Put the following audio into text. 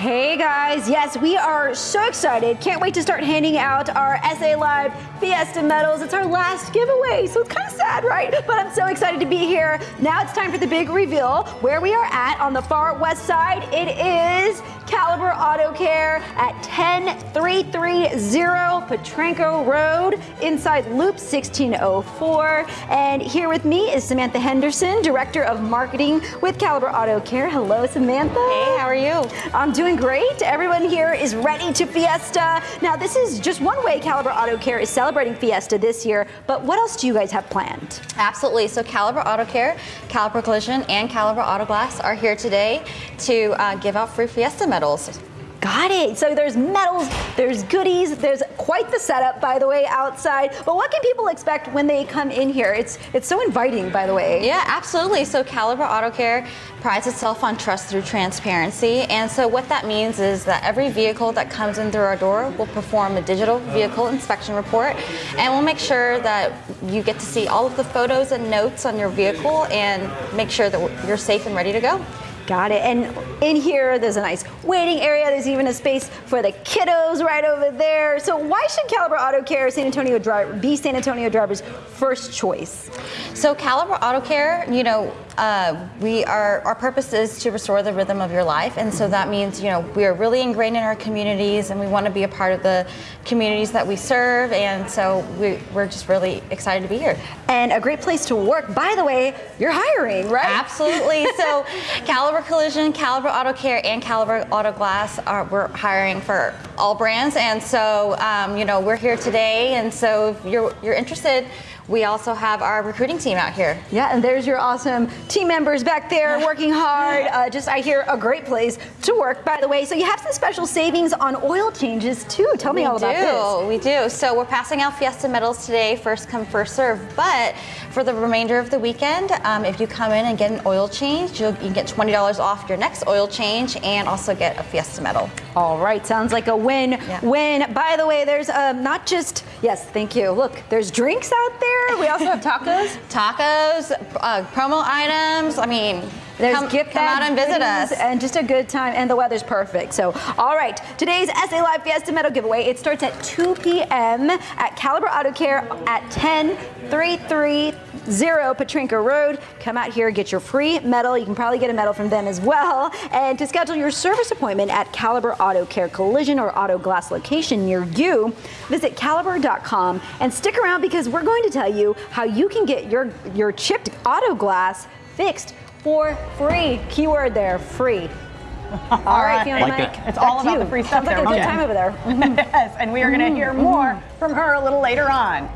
Hey guys, yes, we are so excited. Can't wait to start handing out our SA Live Fiesta medals. It's our last giveaway, so it's kind of sad, right? But I'm so excited to be here. Now it's time for the big reveal. Where we are at on the far west side, it is Caliber Auto Care at 10330 Potranco Road inside Loop 1604. And here with me is Samantha Henderson, Director of Marketing with Caliber Auto Care. Hello, Samantha. Hey, how are you? I'm doing great. Everyone here is ready to Fiesta. Now, this is just one way Caliber Auto Care is celebrating Fiesta this year, but what else do you guys have planned? Absolutely. So Caliber Auto Care, Caliber Collision, and Caliber Auto Glass are here today to uh, give out free Fiesta medals. Got it. So there's medals, there's goodies, there's quite the setup, by the way, outside. But what can people expect when they come in here? It's it's so inviting, by the way. Yeah, absolutely. So Caliber Auto Care prides itself on trust through transparency. And so what that means is that every vehicle that comes in through our door will perform a digital vehicle inspection report. And we'll make sure that you get to see all of the photos and notes on your vehicle and make sure that you're safe and ready to go. Got it. And in here, there's a nice waiting area. There's even a space for the kiddos right over there. So why should Caliber Auto Care San Antonio be San Antonio drivers' first choice? So Caliber Auto Care, you know, uh, we are our purpose is to restore the rhythm of your life, and so that means you know we are really ingrained in our communities, and we want to be a part of the communities that we serve, and so we, we're just really excited to be here. And a great place to work. By the way, you're hiring, right? Absolutely. So Caliber Collision, Caliber Auto Care, and Caliber Auto Glass are we're hiring for all brands, and so um, you know we're here today, and so if you're you're interested we also have our recruiting team out here. Yeah, and there's your awesome team members back there working hard. Uh, just, I hear, a great place to work, by the way. So you have some special savings on oil changes, too. Tell me we all do, about this. We do. So we're passing out Fiesta medals today, first come, first serve. But for the remainder of the weekend, um, if you come in and get an oil change, you can get $20 off your next oil change and also get a Fiesta medal. All right, sounds like a win. Yeah. Win. By the way, there's um, not just, yes, thank you. Look, there's drinks out there we also have tacos. tacos, uh, promo items. I mean, there's come, gift come out and visit us. And just a good time, and the weather's perfect. So, all right, today's SA Live Fiesta Medal giveaway, it starts at 2 p.m. at Caliber Auto Care at 10330 Potranco Road. Come out here, get your free medal. You can probably get a medal from them as well. And to schedule your service appointment at Caliber Auto Care Collision or Auto Glass location near you, visit caliber.com and stick around because we're going to tell you how you can get your, your chipped auto glass fixed for free. Keyword there, free. all right, Fiona like Mike. It. It's all about you. the free stuff Sounds there. Like a good time over there. yes, and we are going to hear mm-hmm. more mm-hmm. from her a little later on.